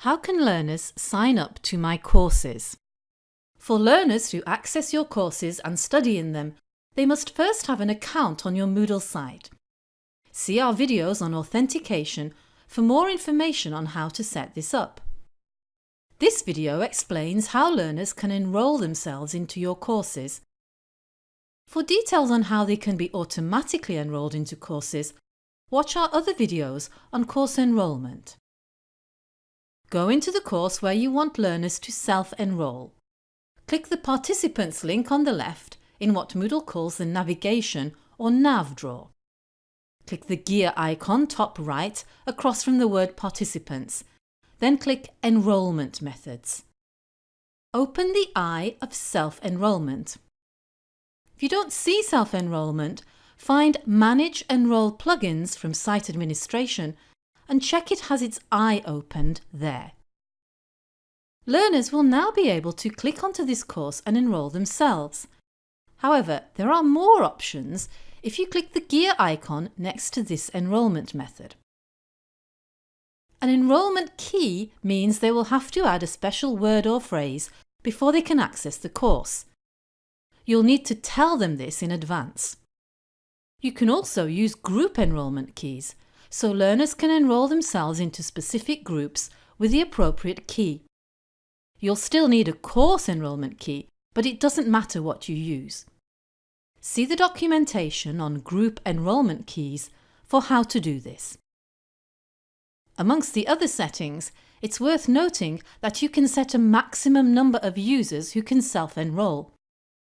How can learners sign up to my courses? For learners to access your courses and study in them, they must first have an account on your Moodle site. See our videos on authentication for more information on how to set this up. This video explains how learners can enrol themselves into your courses. For details on how they can be automatically enrolled into courses, watch our other videos on course enrolment. Go into the course where you want learners to self-enroll. Click the Participants link on the left in what Moodle calls the Navigation or Nav drawer. Click the gear icon top right across from the word Participants, then click Enrolment Methods. Open the eye of Self-Enrolment. If you don't see self-enrolment, find Manage Enroll Plugins from Site Administration and check it has its eye opened there. Learners will now be able to click onto this course and enrol themselves. However, there are more options if you click the gear icon next to this enrolment method. An enrolment key means they will have to add a special word or phrase before they can access the course. You'll need to tell them this in advance. You can also use group enrolment keys so learners can enrol themselves into specific groups with the appropriate key. You'll still need a course enrolment key, but it doesn't matter what you use. See the documentation on group enrolment keys for how to do this. Amongst the other settings, it's worth noting that you can set a maximum number of users who can self-enroll.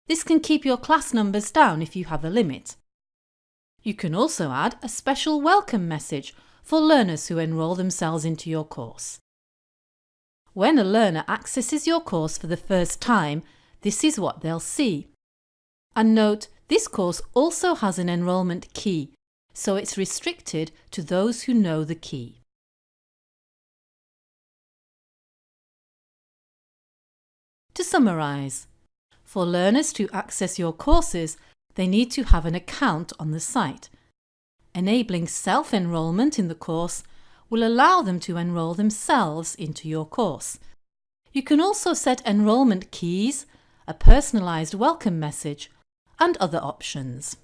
This can keep your class numbers down if you have a limit. You can also add a special welcome message for learners who enrol themselves into your course. When a learner accesses your course for the first time, this is what they'll see. And note, this course also has an enrolment key, so it's restricted to those who know the key. To summarise, for learners to access your courses, they need to have an account on the site. Enabling self-enrolment in the course will allow them to enrol themselves into your course. You can also set enrolment keys, a personalised welcome message and other options.